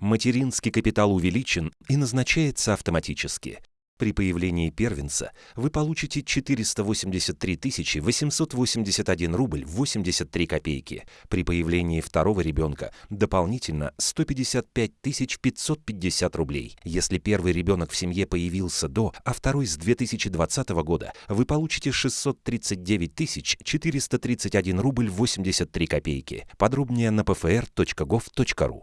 Материнский капитал увеличен и назначается автоматически. При появлении первенца вы получите 483 881 рубль 83 копейки. При появлении второго ребенка дополнительно 155 550 рублей. Если первый ребенок в семье появился до, а второй с 2020 года, вы получите 639 431 рубль 83 копейки. Подробнее на pfr.gov.ru.